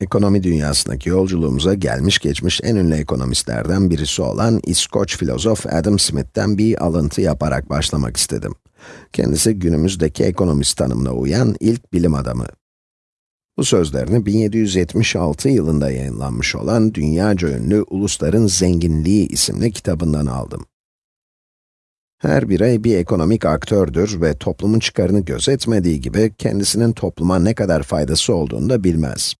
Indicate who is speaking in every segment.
Speaker 1: Ekonomi dünyasındaki yolculuğumuza gelmiş geçmiş en ünlü ekonomistlerden birisi olan İskoç filozof Adam Smith'ten bir alıntı yaparak başlamak istedim. Kendisi günümüzdeki ekonomist tanımına uyan ilk bilim adamı. Bu sözlerini 1776 yılında yayınlanmış olan dünyaca ünlü Ulusların Zenginliği isimli kitabından aldım. Her birey bir ekonomik aktördür ve toplumun çıkarını gözetmediği gibi kendisinin topluma ne kadar faydası olduğunu da bilmez.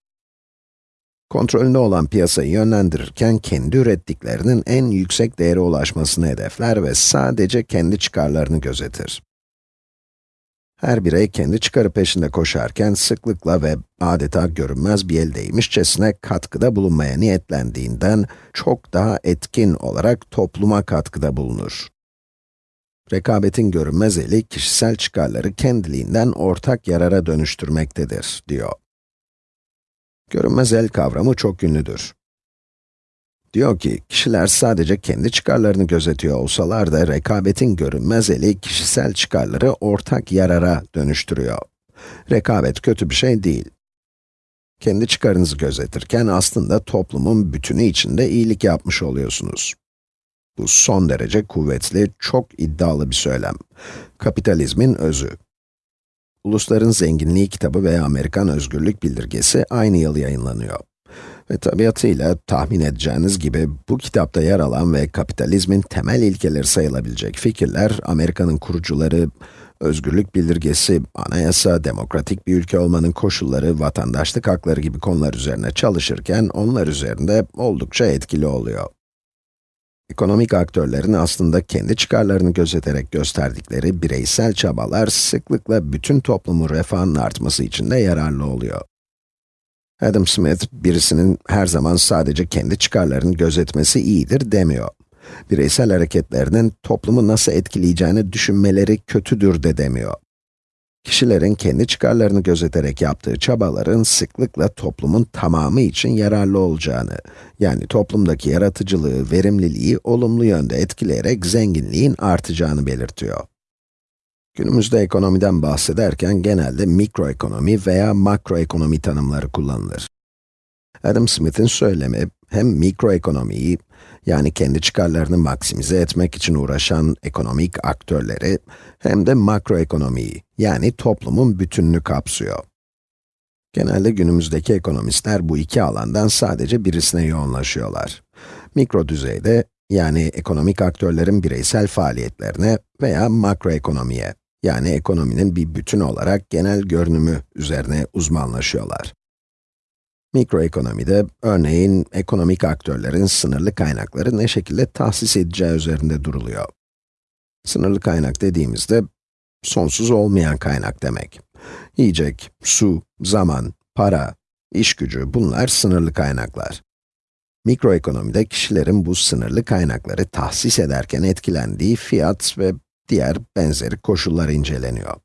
Speaker 1: Kontrolünde olan piyasayı yönlendirirken kendi ürettiklerinin en yüksek değere ulaşmasını hedefler ve sadece kendi çıkarlarını gözetir. Her birey kendi çıkarı peşinde koşarken sıklıkla ve adeta görünmez bir eldeymişçesine katkıda bulunmaya niyetlendiğinden çok daha etkin olarak topluma katkıda bulunur. Rekabetin görünmez eli kişisel çıkarları kendiliğinden ortak yarara dönüştürmektedir, diyor. Görünmez el kavramı çok ünlüdür. Diyor ki, kişiler sadece kendi çıkarlarını gözetiyor olsalar da rekabetin görünmez eli kişisel çıkarları ortak yarara dönüştürüyor. Rekabet kötü bir şey değil. Kendi çıkarınızı gözetirken aslında toplumun bütünü içinde iyilik yapmış oluyorsunuz. Bu son derece kuvvetli, çok iddialı bir söylem. Kapitalizmin özü. Ulusların Zenginliği kitabı veya Amerikan Özgürlük Bildirgesi aynı yıl yayınlanıyor. Ve tabiatıyla tahmin edeceğiniz gibi bu kitapta yer alan ve kapitalizmin temel ilkeleri sayılabilecek fikirler, Amerika'nın kurucuları, özgürlük bildirgesi, anayasa, demokratik bir ülke olmanın koşulları, vatandaşlık hakları gibi konular üzerine çalışırken onlar üzerinde oldukça etkili oluyor. Ekonomik aktörlerin aslında kendi çıkarlarını gözeterek gösterdikleri bireysel çabalar sıklıkla bütün toplumun refahının artması için de yararlı oluyor. Adam Smith, birisinin her zaman sadece kendi çıkarlarını gözetmesi iyidir demiyor. Bireysel hareketlerinin toplumu nasıl etkileyeceğini düşünmeleri kötüdür de demiyor. Kişilerin kendi çıkarlarını gözeterek yaptığı çabaların sıklıkla toplumun tamamı için yararlı olacağını, yani toplumdaki yaratıcılığı, verimliliği olumlu yönde etkileyerek zenginliğin artacağını belirtiyor. Günümüzde ekonomiden bahsederken genelde mikroekonomi veya makroekonomi tanımları kullanılır. Adam Smith'in söylemi, hem mikroekonomiyi, yani kendi çıkarlarını maksimize etmek için uğraşan ekonomik aktörleri, hem de makroekonomiyi, yani toplumun bütününü kapsıyor. Genelde günümüzdeki ekonomistler bu iki alandan sadece birisine yoğunlaşıyorlar. Mikro düzeyde, yani ekonomik aktörlerin bireysel faaliyetlerine veya makroekonomiye, yani ekonominin bir bütün olarak genel görünümü üzerine uzmanlaşıyorlar. Mikroekonomide, örneğin ekonomik aktörlerin sınırlı kaynakları ne şekilde tahsis edeceği üzerinde duruluyor. Sınırlı kaynak dediğimizde, sonsuz olmayan kaynak demek. Yiyecek, su, zaman, para, iş gücü, bunlar sınırlı kaynaklar. Mikroekonomide kişilerin bu sınırlı kaynakları tahsis ederken etkilendiği fiyat ve diğer benzeri koşullar inceleniyor.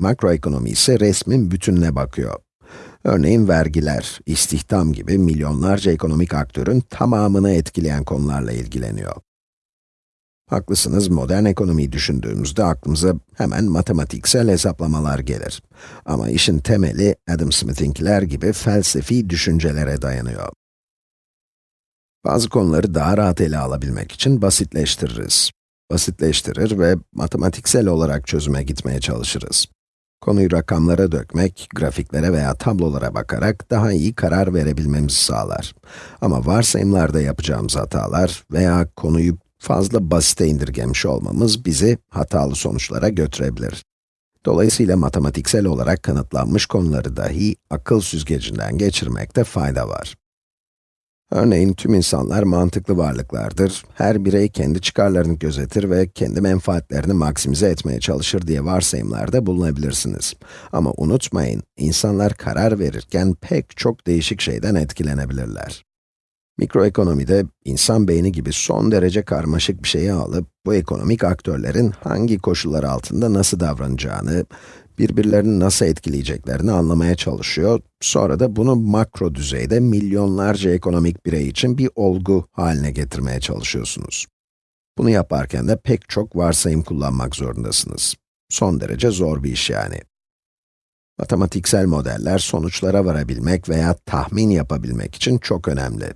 Speaker 1: Makroekonomi ise resmin bütününe bakıyor. Örneğin vergiler, istihdam gibi milyonlarca ekonomik aktörün tamamını etkileyen konularla ilgileniyor. Haklısınız, modern ekonomiyi düşündüğümüzde aklımıza hemen matematiksel hesaplamalar gelir. Ama işin temeli Adam Smith'inkiler gibi felsefi düşüncelere dayanıyor. Bazı konuları daha rahat ele alabilmek için basitleştiririz. Basitleştirir ve matematiksel olarak çözüme gitmeye çalışırız. Konuyu rakamlara dökmek, grafiklere veya tablolara bakarak daha iyi karar verebilmemizi sağlar. Ama varsayımlarda yapacağımız hatalar veya konuyu fazla basite indirgemiş olmamız bizi hatalı sonuçlara götürebilir. Dolayısıyla matematiksel olarak kanıtlanmış konuları dahi akıl süzgecinden geçirmekte fayda var. Örneğin tüm insanlar mantıklı varlıklardır. Her birey kendi çıkarlarını gözetir ve kendi menfaatlerini maksimize etmeye çalışır diye varsayımlarda bulunabilirsiniz. Ama unutmayın, insanlar karar verirken pek çok değişik şeyden etkilenebilirler. Mikroekonomide, insan beyni gibi son derece karmaşık bir şeyi alıp, bu ekonomik aktörlerin hangi koşullar altında nasıl davranacağını, birbirlerini nasıl etkileyeceklerini anlamaya çalışıyor, sonra da bunu makro düzeyde milyonlarca ekonomik birey için bir olgu haline getirmeye çalışıyorsunuz. Bunu yaparken de pek çok varsayım kullanmak zorundasınız. Son derece zor bir iş yani. Matematiksel modeller sonuçlara varabilmek veya tahmin yapabilmek için çok önemli.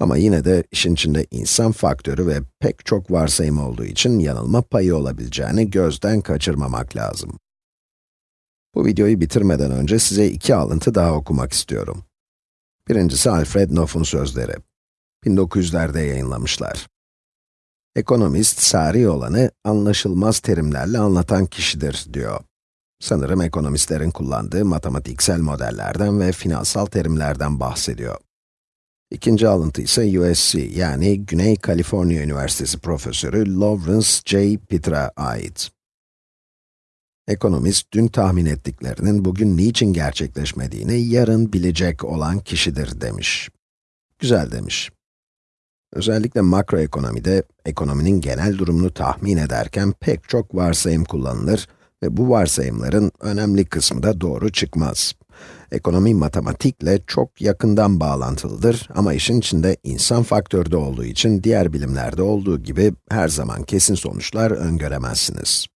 Speaker 1: Ama yine de işin içinde insan faktörü ve pek çok varsayım olduğu için yanılma payı olabileceğini gözden kaçırmamak lazım. Bu videoyu bitirmeden önce size iki alıntı daha okumak istiyorum. Birincisi Alfred Knopf'un sözleri. 1900'lerde yayınlamışlar. Ekonomist, sari olanı anlaşılmaz terimlerle anlatan kişidir, diyor. Sanırım ekonomistlerin kullandığı matematiksel modellerden ve finansal terimlerden bahsediyor. İkinci alıntı ise USC, yani Güney Kaliforniya Üniversitesi profesörü Lawrence J. Peter'a ait. Ekonomist, dün tahmin ettiklerinin bugün niçin gerçekleşmediğini yarın bilecek olan kişidir demiş. Güzel demiş. Özellikle makroekonomide, ekonominin genel durumunu tahmin ederken pek çok varsayım kullanılır ve bu varsayımların önemli kısmı da doğru çıkmaz. Ekonomi matematikle çok yakından bağlantılıdır ama işin içinde insan faktörü de olduğu için diğer bilimlerde olduğu gibi her zaman kesin sonuçlar öngöremezsiniz.